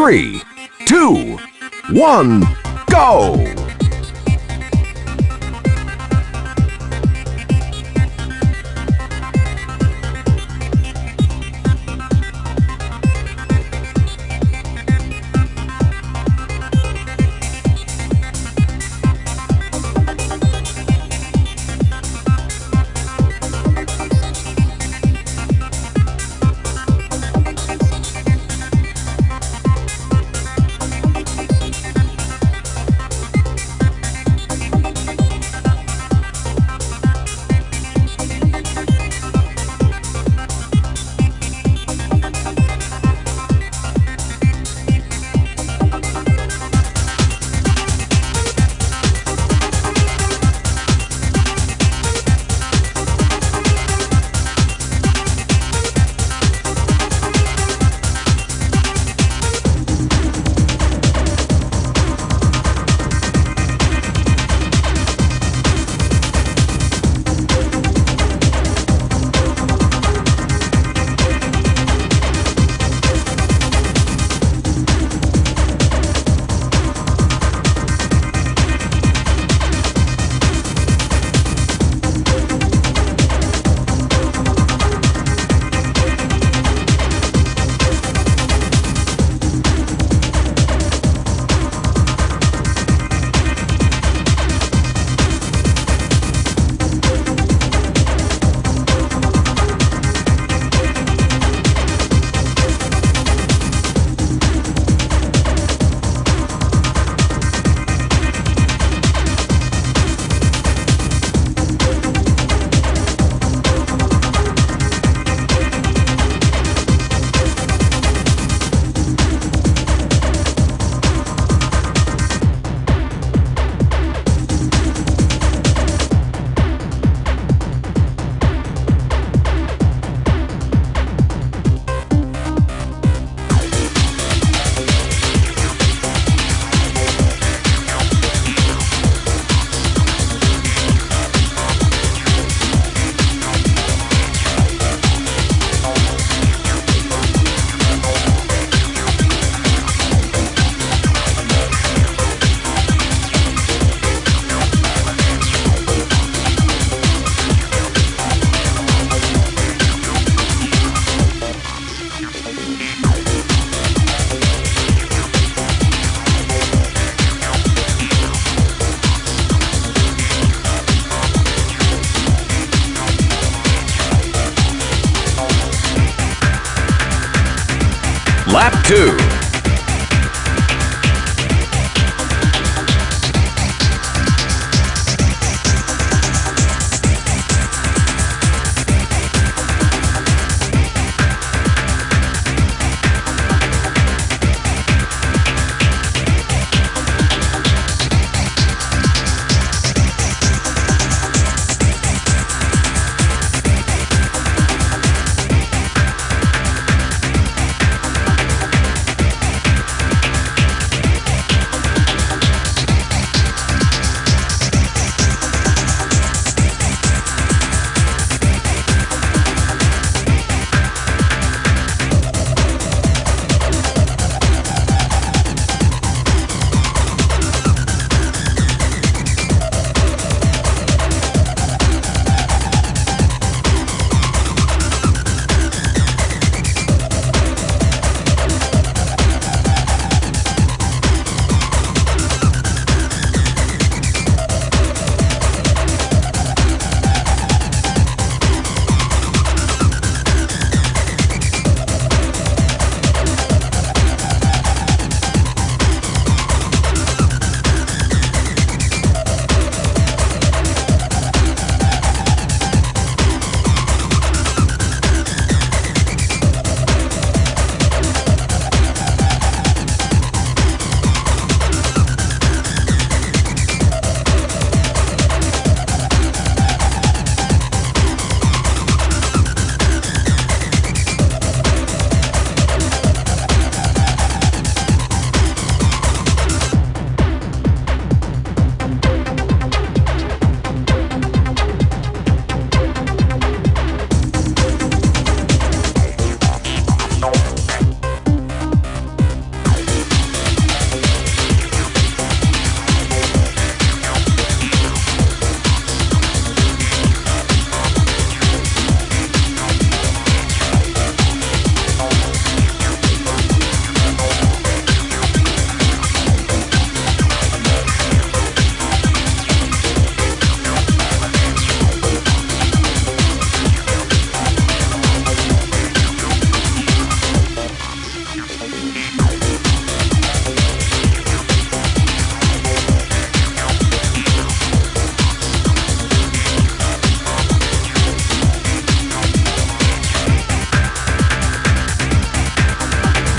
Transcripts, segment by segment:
three, two, one, go!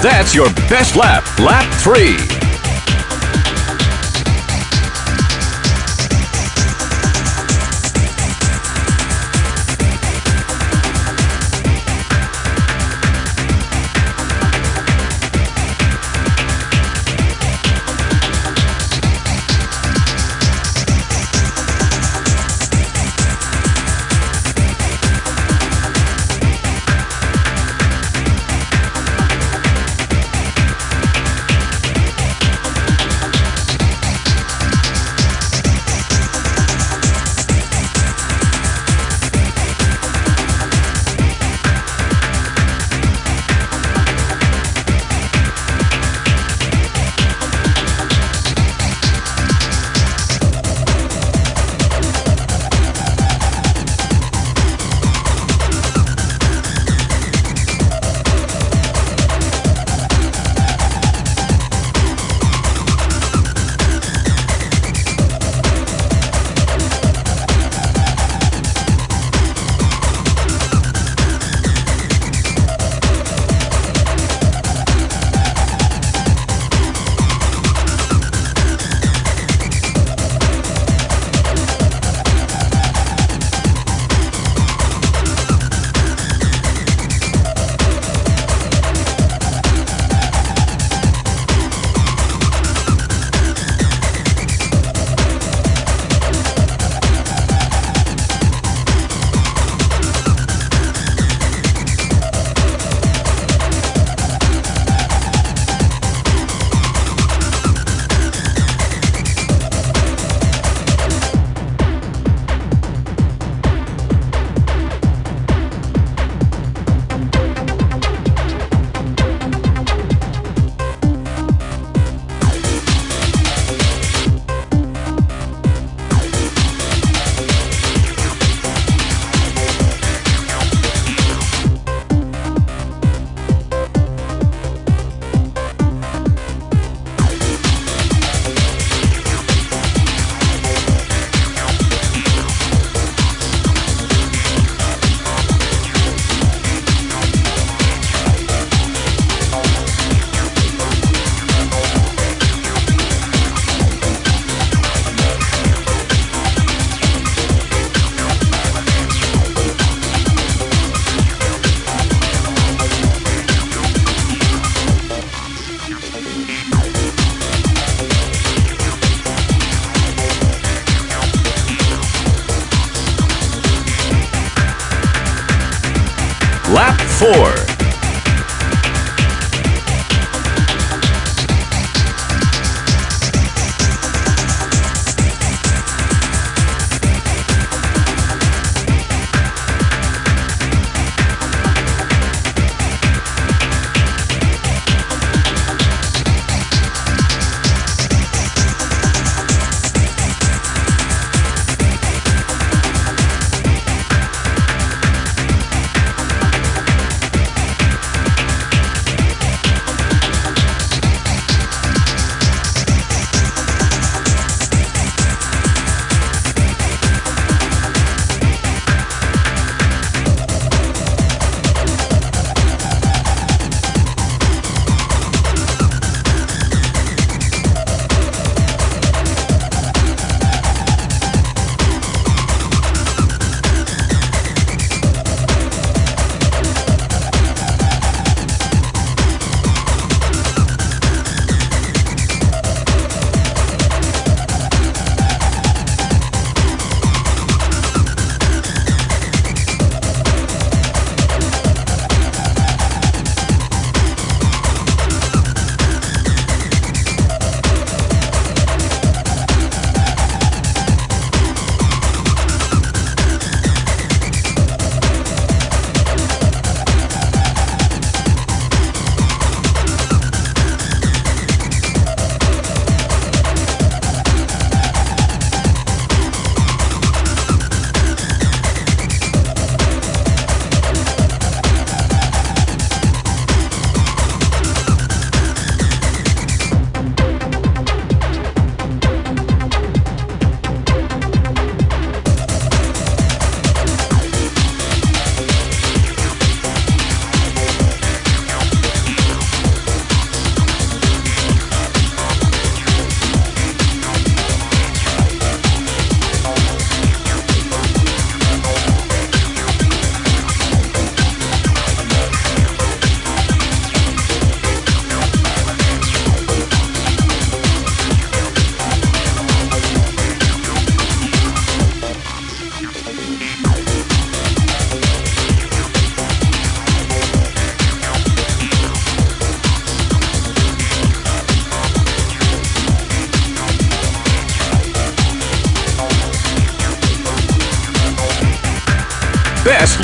That's your best lap. Lap 3. Four.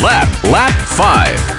Lap, lap 5.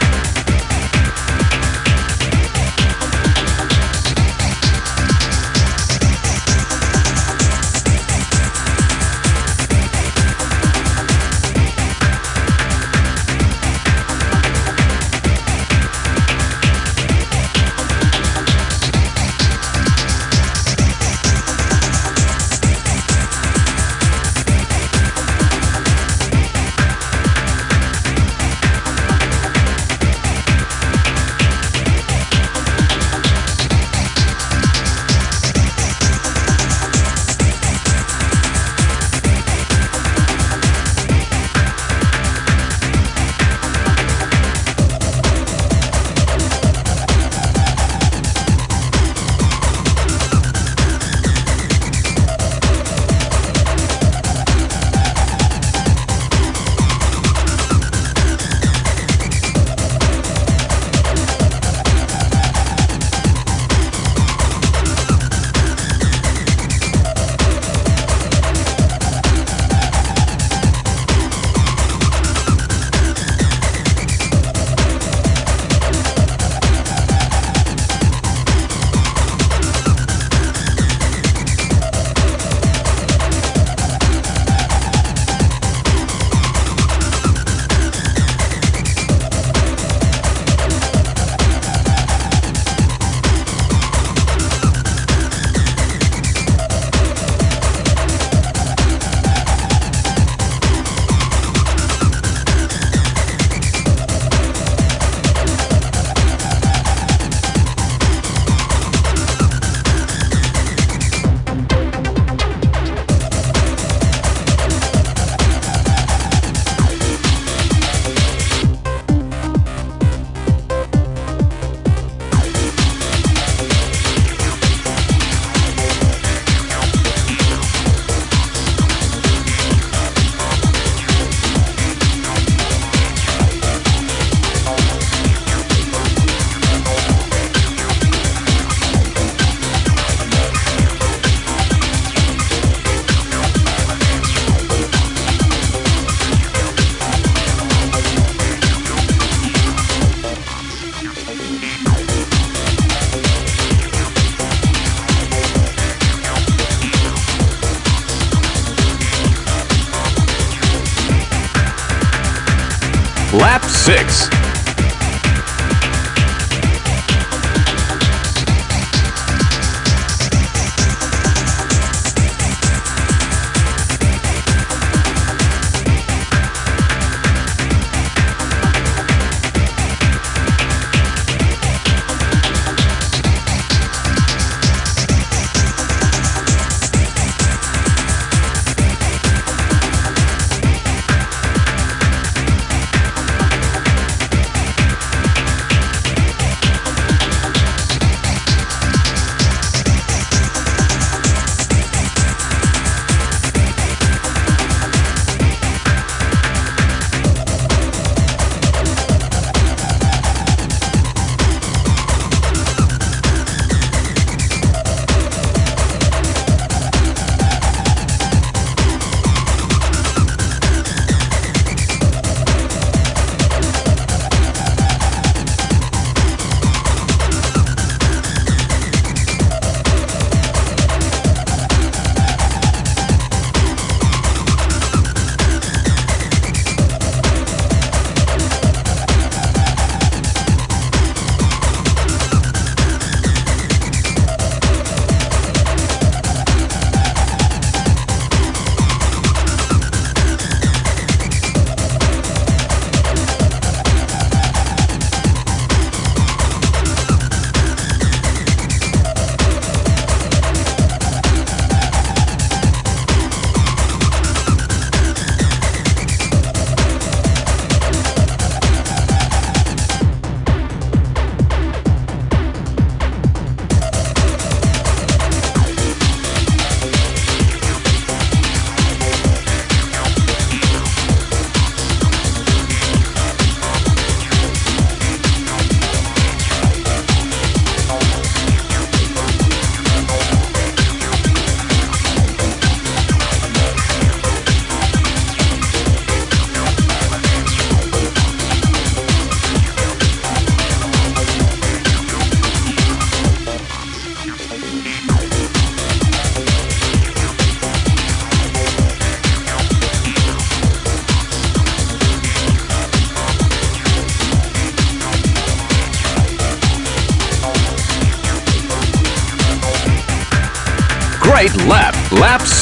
Lap 6.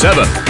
Lap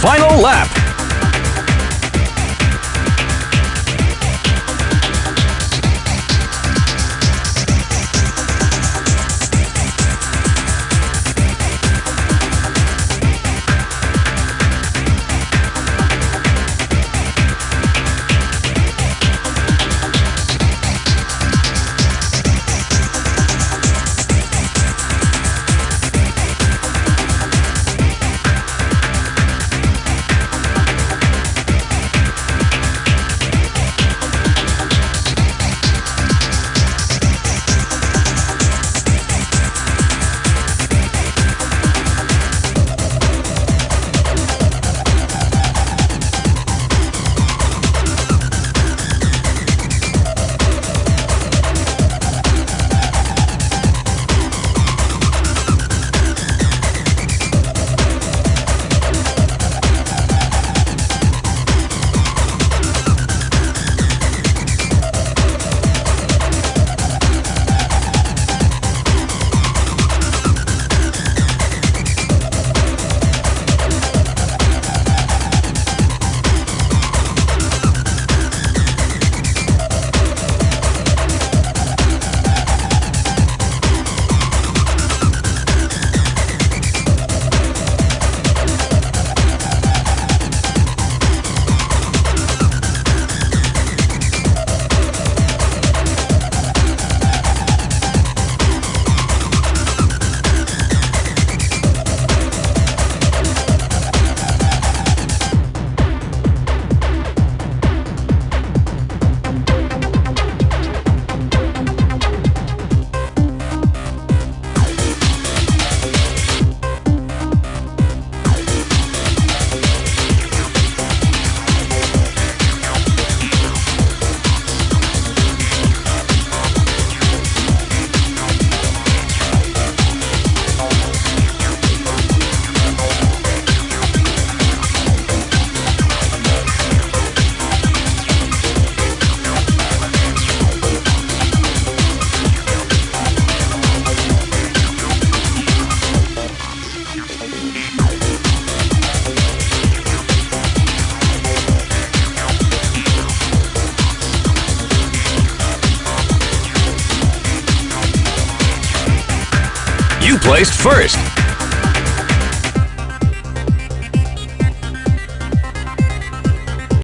Final lap.